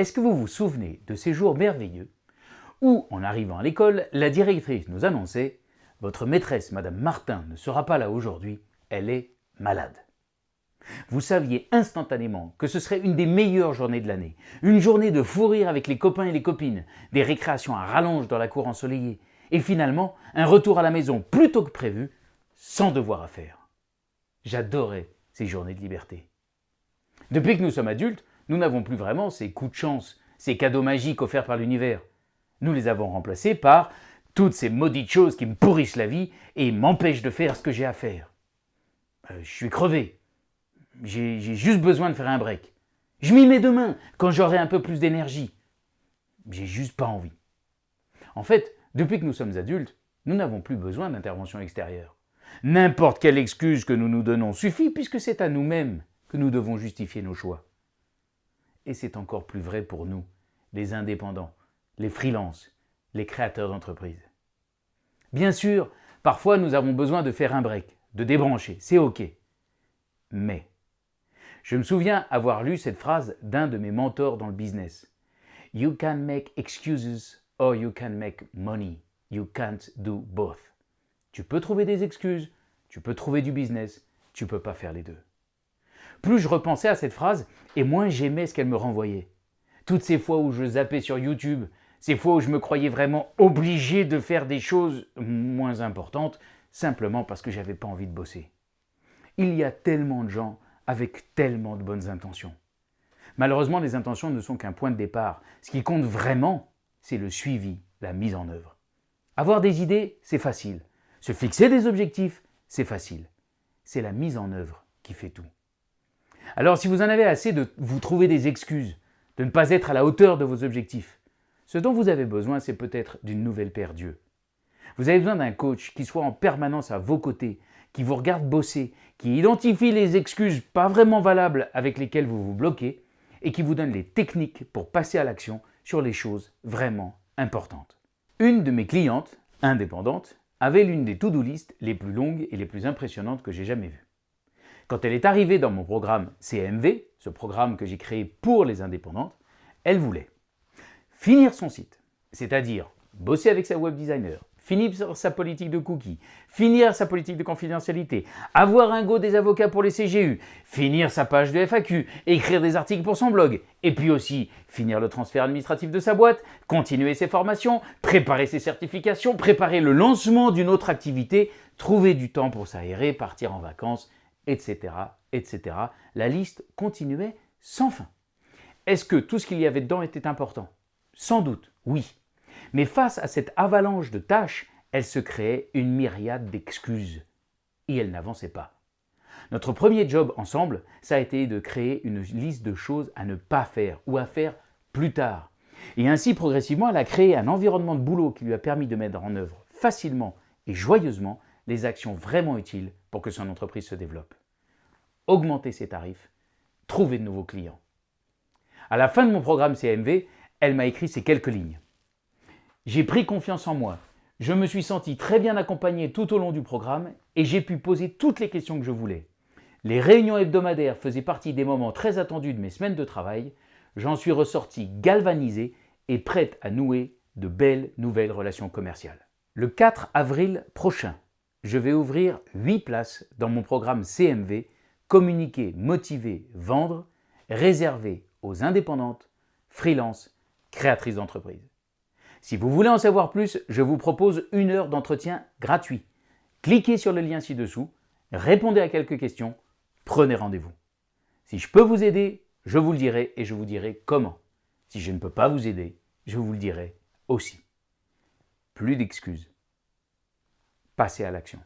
Est-ce que vous vous souvenez de ces jours merveilleux où, en arrivant à l'école, la directrice nous annonçait « Votre maîtresse, Madame Martin, ne sera pas là aujourd'hui, elle est malade ». Vous saviez instantanément que ce serait une des meilleures journées de l'année, une journée de fou rire avec les copains et les copines, des récréations à rallonge dans la cour ensoleillée, et finalement un retour à la maison plus tôt que prévu, sans devoir à faire. J'adorais ces journées de liberté. Depuis que nous sommes adultes, nous n'avons plus vraiment ces coups de chance, ces cadeaux magiques offerts par l'univers. Nous les avons remplacés par toutes ces maudites choses qui me pourrissent la vie et m'empêchent de faire ce que j'ai à faire. Euh, je suis crevé. J'ai juste besoin de faire un break. Je m'y mets demain, quand j'aurai un peu plus d'énergie. J'ai juste pas envie. En fait, depuis que nous sommes adultes, nous n'avons plus besoin d'intervention extérieure. N'importe quelle excuse que nous nous donnons suffit puisque c'est à nous-mêmes que nous devons justifier nos choix. Et c'est encore plus vrai pour nous, les indépendants, les freelances, les créateurs d'entreprises. Bien sûr, parfois nous avons besoin de faire un break, de débrancher, c'est ok. Mais, je me souviens avoir lu cette phrase d'un de mes mentors dans le business. You can make excuses or you can make money. You can't do both. Tu peux trouver des excuses, tu peux trouver du business, tu peux pas faire les deux. Plus je repensais à cette phrase, et moins j'aimais ce qu'elle me renvoyait. Toutes ces fois où je zappais sur YouTube, ces fois où je me croyais vraiment obligé de faire des choses moins importantes, simplement parce que j'avais pas envie de bosser. Il y a tellement de gens avec tellement de bonnes intentions. Malheureusement, les intentions ne sont qu'un point de départ. Ce qui compte vraiment, c'est le suivi, la mise en œuvre. Avoir des idées, c'est facile. Se fixer des objectifs, c'est facile. C'est la mise en œuvre qui fait tout. Alors si vous en avez assez de vous trouver des excuses, de ne pas être à la hauteur de vos objectifs, ce dont vous avez besoin, c'est peut-être d'une nouvelle paire d'yeux. Vous avez besoin d'un coach qui soit en permanence à vos côtés, qui vous regarde bosser, qui identifie les excuses pas vraiment valables avec lesquelles vous vous bloquez et qui vous donne les techniques pour passer à l'action sur les choses vraiment importantes. Une de mes clientes, indépendante, avait l'une des to-do list les plus longues et les plus impressionnantes que j'ai jamais vues. Quand elle est arrivée dans mon programme CMV, ce programme que j'ai créé pour les indépendantes, elle voulait finir son site, c'est-à-dire bosser avec sa web designer, finir sa politique de cookies, finir sa politique de confidentialité, avoir un go des avocats pour les CGU, finir sa page de FAQ, écrire des articles pour son blog, et puis aussi finir le transfert administratif de sa boîte, continuer ses formations, préparer ses certifications, préparer le lancement d'une autre activité, trouver du temps pour s'aérer, partir en vacances, etc., etc. La liste continuait sans fin. Est-ce que tout ce qu'il y avait dedans était important? Sans doute, oui. Mais face à cette avalanche de tâches, elle se créait une myriade d'excuses. Et elle n'avançait pas. Notre premier job ensemble, ça a été de créer une liste de choses à ne pas faire ou à faire plus tard. Et ainsi, progressivement, elle a créé un environnement de boulot qui lui a permis de mettre en œuvre facilement et joyeusement les actions vraiment utiles pour que son entreprise se développe. Augmenter ses tarifs, trouver de nouveaux clients. À la fin de mon programme CMV, elle m'a écrit ces quelques lignes. J'ai pris confiance en moi. Je me suis senti très bien accompagné tout au long du programme et j'ai pu poser toutes les questions que je voulais. Les réunions hebdomadaires faisaient partie des moments très attendus de mes semaines de travail. J'en suis ressorti galvanisé et prête à nouer de belles nouvelles relations commerciales. Le 4 avril prochain, je vais ouvrir 8 places dans mon programme CMV Communiquer, motiver, vendre, réservé aux indépendantes, freelance, créatrices d'entreprise. Si vous voulez en savoir plus, je vous propose une heure d'entretien gratuit. Cliquez sur le lien ci-dessous, répondez à quelques questions, prenez rendez-vous. Si je peux vous aider, je vous le dirai et je vous dirai comment. Si je ne peux pas vous aider, je vous le dirai aussi. Plus d'excuses. Passez à l'action.